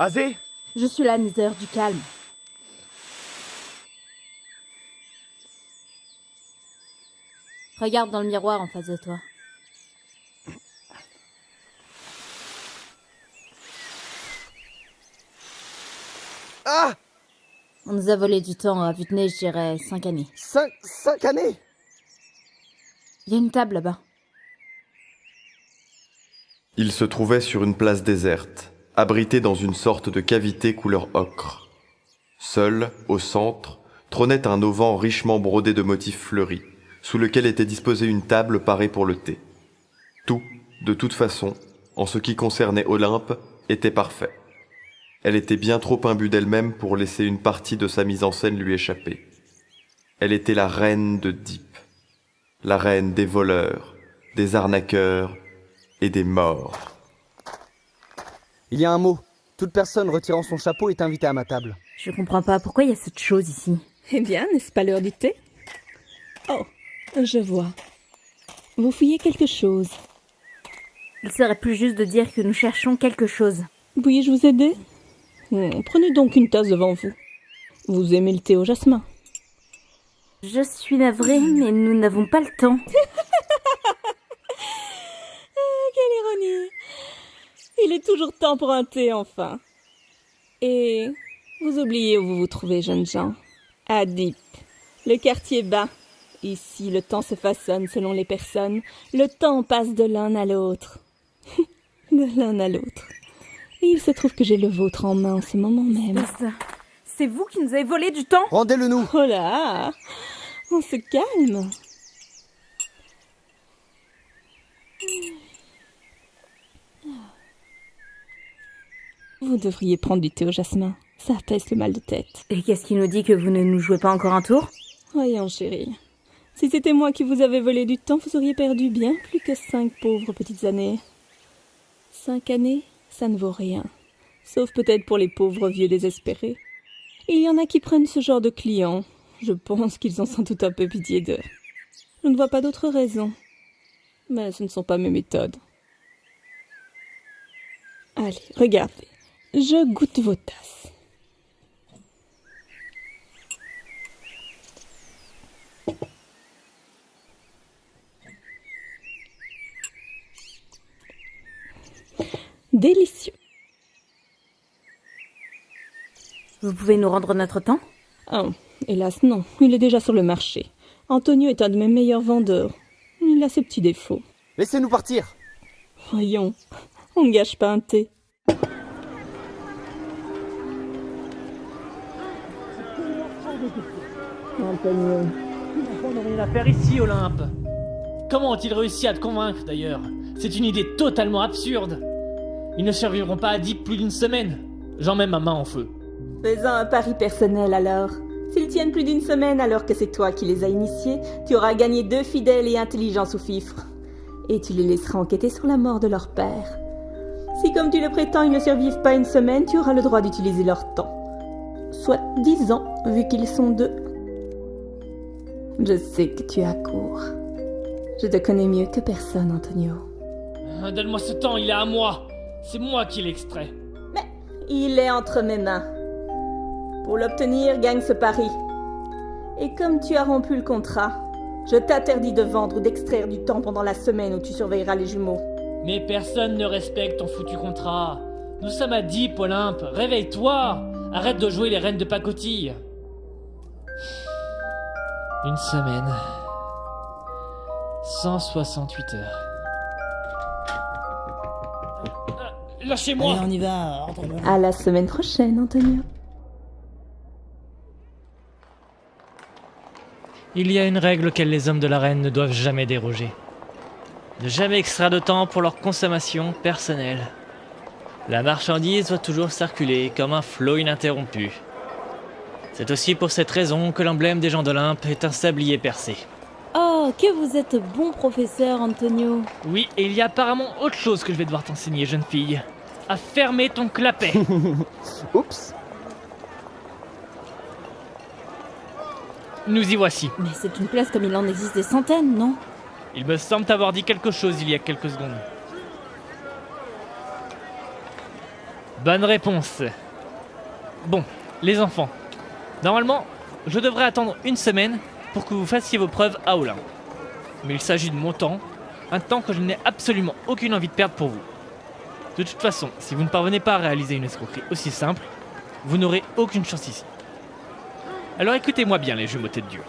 Azé? Je suis la Nether du calme. Regarde dans le miroir en face de toi. Ah On nous a volé du temps à vue de nez, je dirais, cinq années. Cinq, cinq années? Il y a une table là-bas. Il se trouvait sur une place déserte, abrité dans une sorte de cavité couleur ocre. Seul, au centre, trônait un auvent richement brodé de motifs fleuris, sous lequel était disposée une table parée pour le thé. Tout, de toute façon, en ce qui concernait Olympe, était parfait. Elle était bien trop imbue d'elle-même pour laisser une partie de sa mise en scène lui échapper. Elle était la reine de Deep, la reine des voleurs, des arnaqueurs et des morts. Il y a un mot. Toute personne retirant son chapeau est invitée à ma table. Je comprends pas pourquoi il y a cette chose ici. Eh bien, n'est-ce pas l'heure du thé? Oh, je vois. Vous fouillez quelque chose. Il serait plus juste de dire que nous cherchons quelque chose. Puis-je vous aider? Hmm, Prenez donc une tasse devant vous. Vous aimez le thé au jasmin Je suis navrée, mais nous n'avons pas le temps. Quelle ironie Il est toujours temps pour un thé, enfin. Et vous oubliez où vous vous trouvez, jeunes gens À Deep, le quartier bas. Ici, le temps se façonne selon les personnes. Le temps passe de l'un à l'autre. de l'un à l'autre. Et il se trouve que j'ai le vôtre en main en ce moment même. C'est ça. C'est vous qui nous avez volé du temps? Rendez-le nous Oh là On se calme Vous devriez prendre du thé au jasmin. Ça apaise le mal de tête. Et qu'est-ce qui nous dit que vous ne nous jouez pas encore un tour? Voyons, chérie. Si c'était moi qui vous avais volé du temps, vous auriez perdu bien plus que cinq pauvres petites années. Cinq années, ça ne vaut rien. Sauf peut-être pour les pauvres vieux désespérés. Il y en a qui prennent ce genre de clients. Je pense qu'ils en sont tout un peu pitié d'eux. Je ne vois pas d'autre raison. Mais ce ne sont pas mes méthodes. Allez, regardez. Je goûte vos tasses. Délicieux. Vous pouvez nous rendre notre temps? Oh, hélas non, il est déjà sur le marché. Antonio est un de mes meilleurs vendeurs. Il a ses petits défauts. Laissez-nous partir Voyons, on ne gâche pas un thé. Rien à faire ici, Olympe. Comment ont-ils réussi à te convaincre, d'ailleurs? C'est une idée totalement absurde. Ils ne survivront pas à Deep plus d'une semaine. J'en mets ma main en feu. Faisons un pari personnel alors. S'ils tiennent plus d'une semaine alors que c'est toi qui les as initiés, tu auras gagné deux fidèles et intelligents sous-fifres. Et tu les laisseras enquêter sur la mort de leur père. Si comme tu le prétends ils ne survivent pas une semaine, tu auras le droit d'utiliser leur temps. Soit dix ans, vu qu'ils sont deux. Je sais que tu as court. Je te connais mieux que personne, Antonio. Ah, Donne-moi ce temps, il est à moi. C'est moi qui l'extrais. Mais il est entre mes mains. Pour l'obtenir, gagne ce pari. Et comme tu as rompu le contrat, je t'interdis de vendre ou d'extraire du temps pendant la semaine où tu surveilleras les jumeaux. Mais personne ne respecte ton foutu contrat. Nous sommes à Deep, Olympe. Réveille-toi. Arrête de jouer les reines de pacotille. Une semaine. 168 heures. Ah, Lâchez-moi Allez, on y va. À la semaine prochaine, Antonio. Il y a une règle auquel les hommes de la reine ne doivent jamais déroger. Ne jamais extraire de temps pour leur consommation personnelle. La marchandise doit toujours circuler comme un flot ininterrompu. C'est aussi pour cette raison que l'emblème des gens d'Olympe est un sablier percé. Oh, que vous êtes bon professeur, Antonio. Oui, et il y a apparemment autre chose que je vais devoir t'enseigner, jeune fille. À fermer ton clapet. Oups Nous y voici. Mais c'est une place comme il en existe des centaines, non? Il me semble t'avoir dit quelque chose il y a quelques secondes. Bonne réponse. Bon, les enfants. Normalement, je devrais attendre une semaine pour que vous fassiez vos preuves à Olympe. Mais il s'agit de mon temps, un temps que je n'ai absolument aucune envie de perdre pour vous. De toute façon, si vous ne parvenez pas à réaliser une escroquerie aussi simple, vous n'aurez aucune chance ici. Alors écoutez-moi bien les jumeaux tête dure.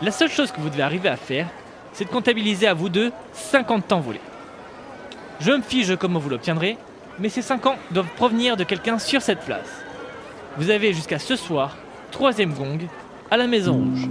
La seule chose que vous devez arriver à faire, c'est de comptabiliser à vous deux 50 temps volés. Je me fige comment vous l'obtiendrez, mais ces 5 ans doivent provenir de quelqu'un sur cette place. Vous avez jusqu'à ce soir, troisième gong, à la Maison Rouge.